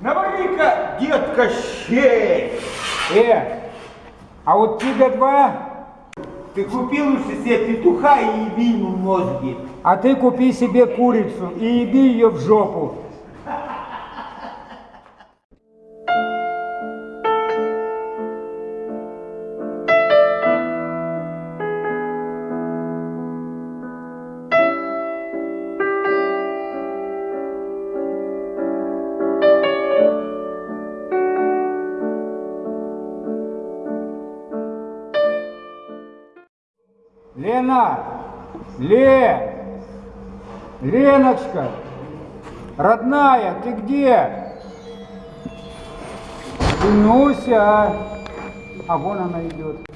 Навали-ка, детка, щей! Э, а вот тебе два, Ты купил себе петуха и еби ему мозги. а ты купи себе курицу и еби ее в жопу. Лена! Ле! Леночка! Родная, ты где? Нуся! А вон она идет.